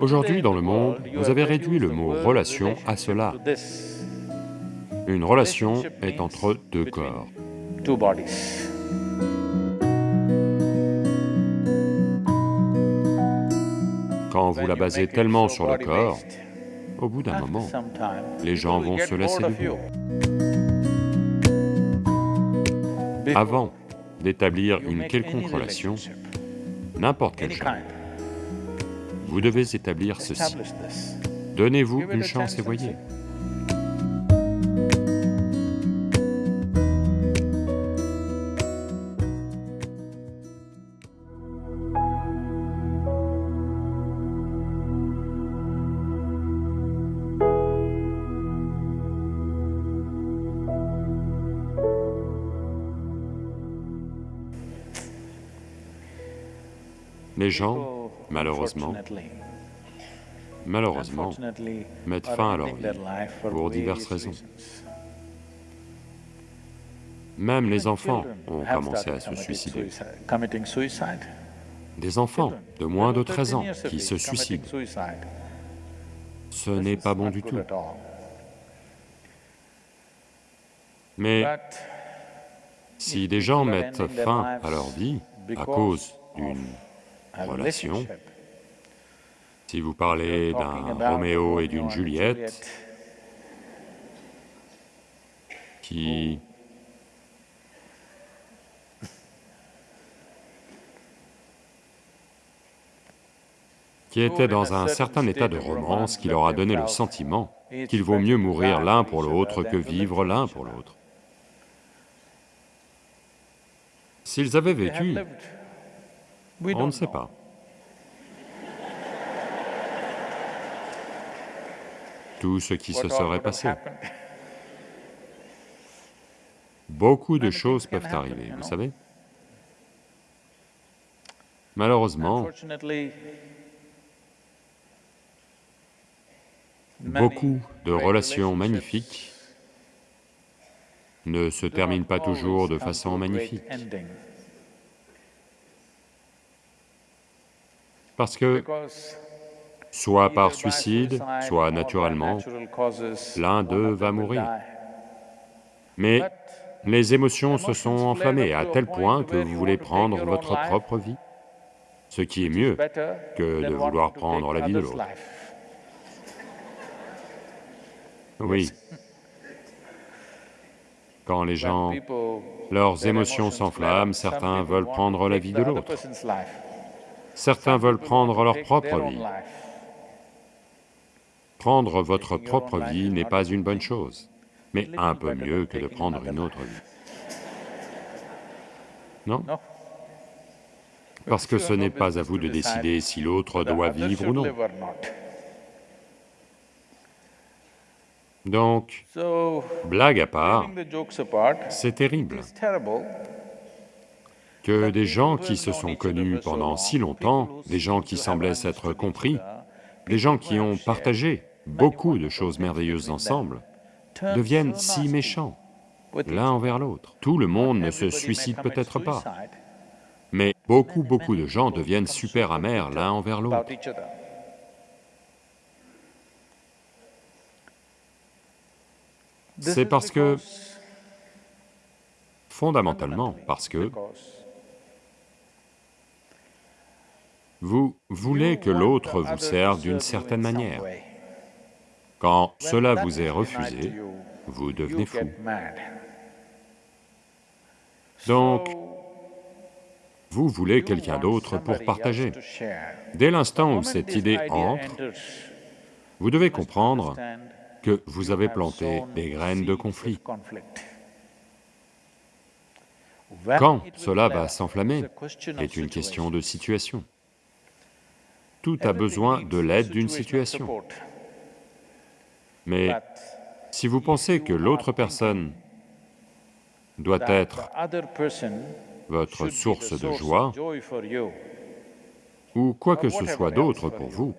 Aujourd'hui, dans le monde, vous avez réduit le mot « relation » à cela. Une relation est entre deux corps. Quand vous la basez tellement sur le corps, au bout d'un moment, les gens vont se lasser de vous. Avant d'établir une quelconque relation, n'importe quel genre, vous devez établir ceci. Donnez-vous une chance et voyez. Les gens, malheureusement, malheureusement, mettent fin à leur vie pour diverses raisons. Même les enfants ont commencé à se suicider. Des enfants de moins de 13 ans qui se suicident. Ce n'est pas bon du tout. Mais si des gens mettent fin à leur vie à cause d'une relation. Si vous parlez d'un Roméo et d'une Juliette qui qui étaient dans un certain état de romance qui leur a donné le sentiment qu'il vaut mieux mourir l'un pour l'autre que vivre l'un pour l'autre. S'ils avaient vécu on ne sait pas. Tout ce qui se serait passé. Beaucoup de choses peuvent arriver, vous savez. Malheureusement, beaucoup de relations magnifiques ne se terminent pas toujours de façon magnifique. Parce que, soit par suicide, soit naturellement, l'un d'eux va mourir. Mais les émotions se sont enflammées à tel point que vous voulez prendre votre propre vie, ce qui est mieux que de vouloir prendre la vie de l'autre. Oui. Quand les gens, leurs émotions s'enflamment, certains veulent prendre la vie de l'autre. Certains veulent prendre leur propre vie. Prendre votre propre vie n'est pas une bonne chose, mais un peu mieux que de prendre une autre vie. Non? Parce que ce n'est pas à vous de décider si l'autre doit vivre ou non. Donc, blague à part, c'est terrible que des gens qui se sont connus pendant si longtemps, des gens qui semblaient s'être compris, des gens qui ont partagé beaucoup de choses merveilleuses ensemble, deviennent si méchants l'un envers l'autre. Tout le monde ne se suicide peut-être pas, mais beaucoup, beaucoup de gens deviennent super amers l'un envers l'autre. C'est parce que, fondamentalement, parce que Vous voulez que l'autre vous serve d'une certaine manière. Quand cela vous est refusé, vous devenez fou. Donc, vous voulez quelqu'un d'autre pour partager. Dès l'instant où cette idée entre, vous devez comprendre que vous avez planté des graines de conflit. Quand cela va s'enflammer est une question de situation. Tout a besoin de l'aide d'une situation. Mais si vous pensez que l'autre personne doit être votre source de joie, ou quoi que ce soit d'autre pour vous,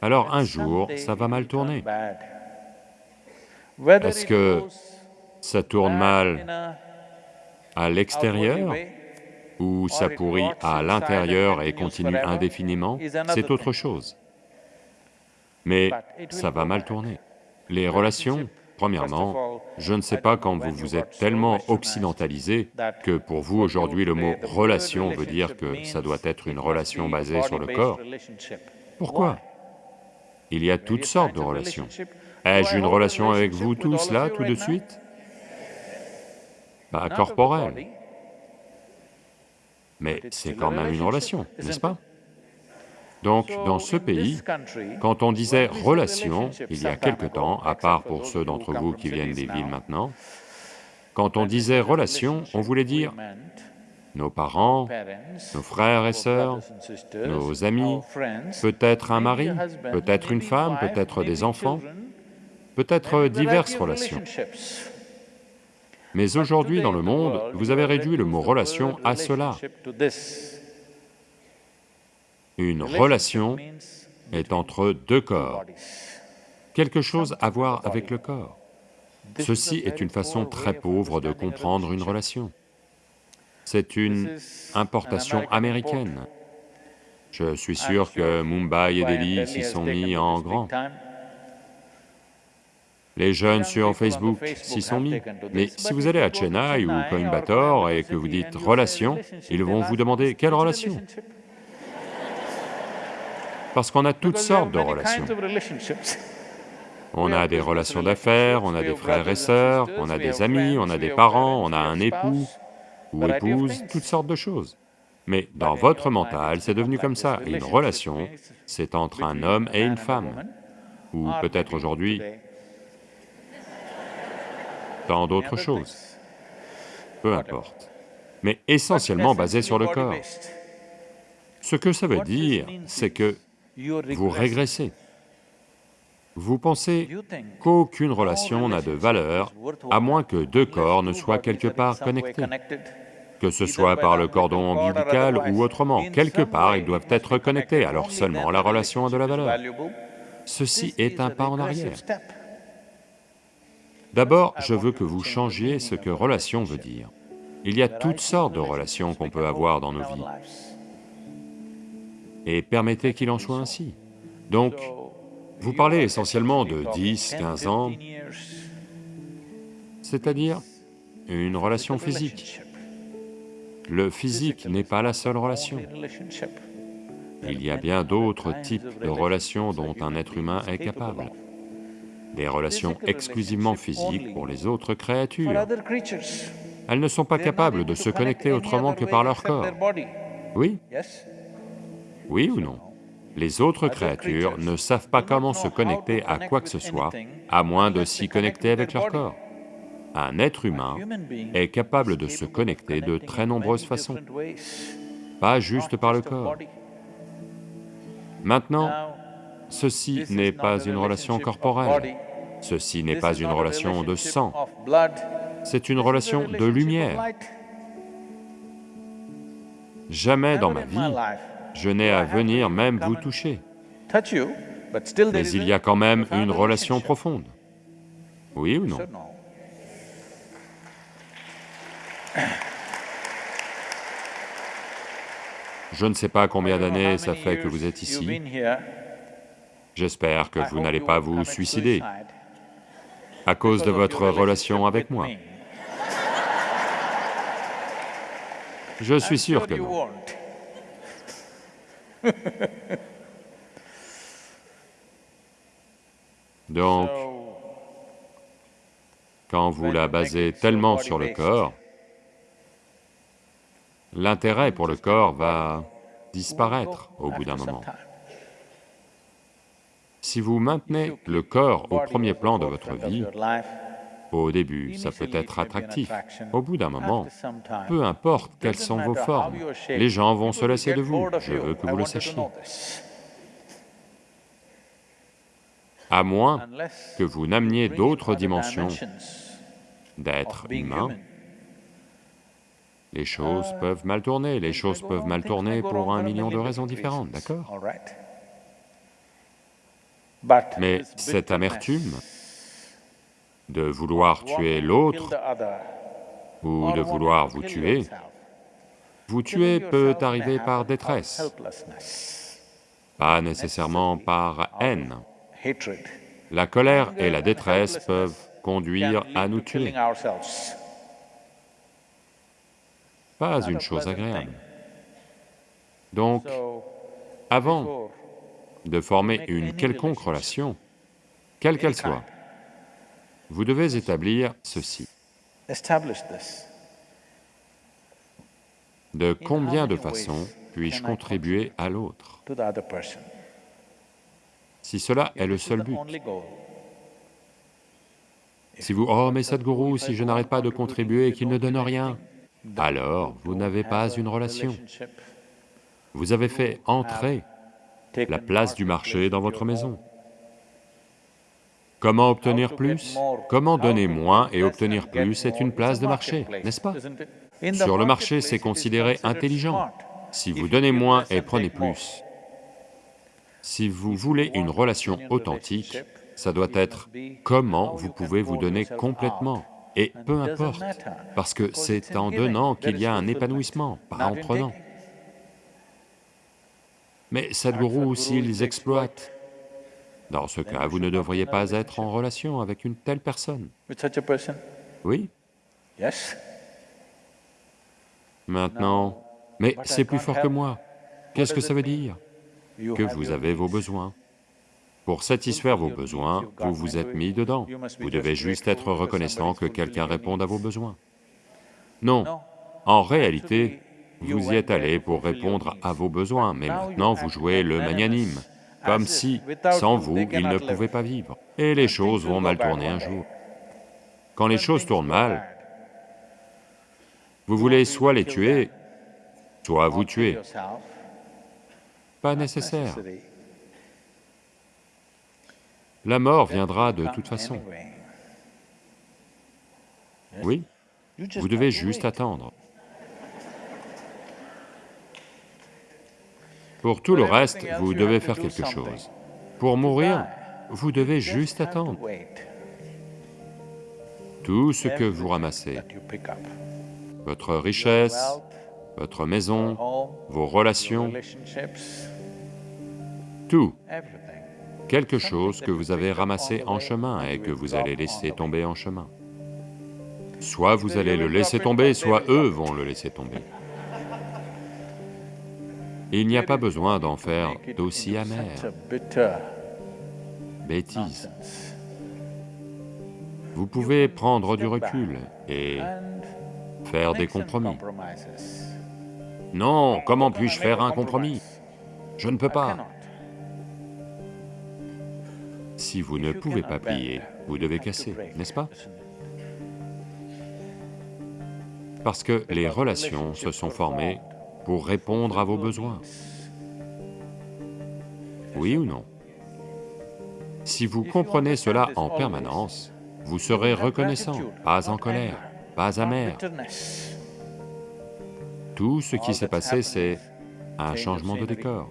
alors un jour, ça va mal tourner. Est-ce que ça tourne mal à l'extérieur ou ça pourrit à l'intérieur et continue indéfiniment, c'est autre chose. mais ça va mal tourner. Les relations, premièrement, je ne sais pas quand vous vous êtes tellement occidentalisé que pour vous aujourd'hui le mot relation veut dire que ça doit être une relation basée sur le corps. Pourquoi? Il y a toutes sortes de relations. Ai-je une relation avec vous tous là, tout de suite? Pas corporelle. Mais c'est quand même une relation, n'est-ce pas? Donc, dans ce pays, quand on disait « relation », il y a quelque temps, à part pour ceux d'entre vous qui viennent des villes maintenant, quand on disait « relation », on voulait dire nos parents, nos frères et sœurs, nos amis, peut-être un mari, peut-être une femme, peut-être des enfants, peut-être diverses relations. Mais aujourd'hui dans le monde, vous avez réduit le mot « relation » à cela. Une relation est entre deux corps, quelque chose à voir avec le corps. Ceci est une façon très pauvre de comprendre une relation. C'est une importation américaine. Je suis sûr que Mumbai et Delhi s'y sont mis en grand. Les jeunes sur Facebook s'y sont mis. Mais si vous allez à Chennai ou Coimbatore et que vous dites « relation », ils vont vous demander « quelle relation » Parce qu'on a toutes sortes de relations. On a des relations d'affaires, on a des frères et sœurs, on a des amis, on a des parents, on a un époux ou épouse, toutes sortes de choses. Mais dans votre mental, c'est devenu comme ça, une relation, c'est entre un homme et une femme, ou peut-être aujourd'hui tant d'autres choses, peu importe, mais essentiellement basé sur le corps. Ce que ça veut dire, c'est que vous régressez. Vous pensez qu'aucune relation n'a de valeur à moins que deux corps ne soient quelque part connectés, que ce soit par le cordon ombilical ou autrement, quelque part ils doivent être connectés, alors seulement la relation a de la valeur. Ceci est un pas en arrière. D'abord, je veux que vous changiez ce que relation veut dire. Il y a toutes sortes de relations qu'on peut avoir dans nos vies et permettez qu'il en soit ainsi. Donc, vous parlez essentiellement de 10, 15 ans, c'est-à-dire une relation physique. Le physique n'est pas la seule relation. Il y a bien d'autres types de relations dont un être humain est capable. Des relations exclusivement physiques pour les autres créatures. Elles ne sont pas capables de se connecter autrement que par leur corps. Oui oui ou non? Les autres créatures ne savent pas comment se connecter à quoi que ce soit, à moins de s'y connecter avec leur corps. Un être humain est capable de se connecter de très nombreuses façons, pas juste par le corps. Maintenant, ceci n'est pas une relation corporelle, ceci n'est pas une relation de sang, c'est une relation de lumière. Jamais dans ma vie, je n'ai à venir même vous toucher. Mais il y a quand même une relation profonde. Oui ou non? Je ne sais pas combien d'années ça fait que vous êtes ici. J'espère que vous n'allez pas vous suicider à cause de votre relation avec moi. Je suis sûr que non. Donc, quand vous la basez tellement sur le corps, l'intérêt pour le corps va disparaître au bout d'un moment. Si vous maintenez le corps au premier plan de votre vie, au début, ça peut être attractif. Au bout d'un moment, peu importe quelles sont vos formes, les gens vont se lasser de vous, je veux que vous le sachiez. À moins que vous n'ameniez d'autres dimensions d'être humain, les choses peuvent mal tourner, les choses peuvent mal tourner pour un million de raisons différentes, d'accord? Mais cette amertume, de vouloir tuer l'autre ou de vouloir vous tuer, vous tuer peut arriver par détresse, pas nécessairement par haine. La colère et la détresse peuvent conduire à nous tuer, pas une chose agréable. Donc, avant de former une quelconque relation, quelle qu'elle soit, vous devez établir ceci. De combien de façons puis-je contribuer à l'autre? Si cela est le seul but. Si vous, oh mais Sadhguru, si je n'arrête pas de contribuer et qu'il ne donne rien, alors vous n'avez pas une relation. Vous avez fait entrer la place du marché dans votre maison. Comment obtenir plus? Comment donner moins et obtenir plus est une place de marché, n'est-ce pas? Sur le marché, c'est considéré intelligent. Si vous donnez moins et prenez plus, si vous voulez une relation authentique, ça doit être comment vous pouvez vous donner complètement, et peu importe, parce que c'est en donnant qu'il y a un épanouissement, pas en prenant. Mais Sadhguru, s'ils exploitent, dans ce cas, vous ne devriez pas être en relation avec une telle personne. Oui. Maintenant, mais c'est plus fort que moi. Qu'est-ce que ça veut dire? Que vous avez vos besoins. Pour satisfaire vos besoins, vous vous êtes mis dedans. Vous devez juste être reconnaissant que quelqu'un réponde à vos besoins. Non, en réalité, vous y êtes allé pour répondre à vos besoins, mais maintenant vous jouez le magnanime comme si, sans vous, ils ne pouvaient pas vivre. Et les choses vont mal tourner un jour. Quand les choses tournent mal, vous voulez soit les tuer, soit vous tuer. Pas nécessaire. La mort viendra de toute façon. Oui, vous devez juste attendre. Pour tout le reste, vous devez faire quelque chose. Pour mourir, vous devez juste attendre. Tout ce que vous ramassez, votre richesse, votre maison, vos relations, tout, quelque chose que vous avez ramassé en chemin et que vous allez laisser tomber en chemin. Soit vous allez le laisser tomber, soit eux vont le laisser tomber. Il n'y a pas besoin d'en faire d'aussi amer. Bêtise. Vous pouvez prendre du recul et faire des compromis. Non, comment puis-je faire un compromis? Je ne peux pas. Si vous ne pouvez pas plier, vous devez casser, n'est-ce pas? Parce que les relations se sont formées pour répondre à vos besoins. Oui ou non? Si vous comprenez cela en permanence, vous serez reconnaissant, pas en colère, pas amer. Tout ce qui s'est passé, c'est un changement de décor.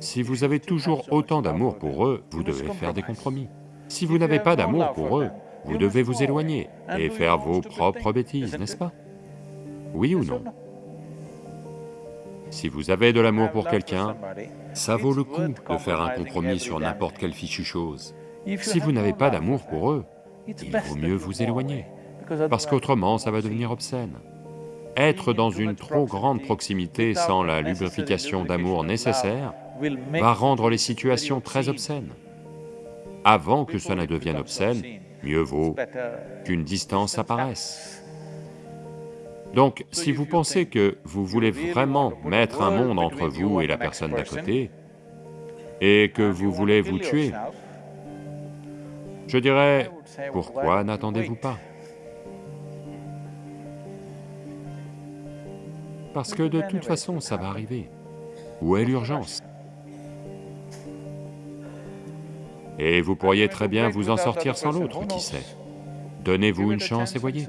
Si vous avez toujours autant d'amour pour eux, vous devez faire des compromis. Si vous n'avez pas d'amour pour eux, vous devez vous éloigner et faire vos propres bêtises, n'est-ce pas? Oui ou non? Si vous avez de l'amour pour quelqu'un, ça vaut le coup de faire un compromis sur n'importe quelle fichue chose. Si vous n'avez pas d'amour pour eux, il vaut mieux vous éloigner, parce qu'autrement ça va devenir obscène. Être dans une trop grande proximité sans la lubrification d'amour nécessaire va rendre les situations très obscènes. Avant que cela devienne obscène, mieux vaut qu'une distance apparaisse. Donc, si vous pensez que vous voulez vraiment mettre un monde entre vous et la personne d'à côté, et que vous voulez vous tuer, je dirais, pourquoi n'attendez-vous pas? Parce que de toute façon, ça va arriver. Où est l'urgence? Et vous pourriez très bien vous en sortir sans l'autre, qui sait? Donnez-vous une chance et voyez.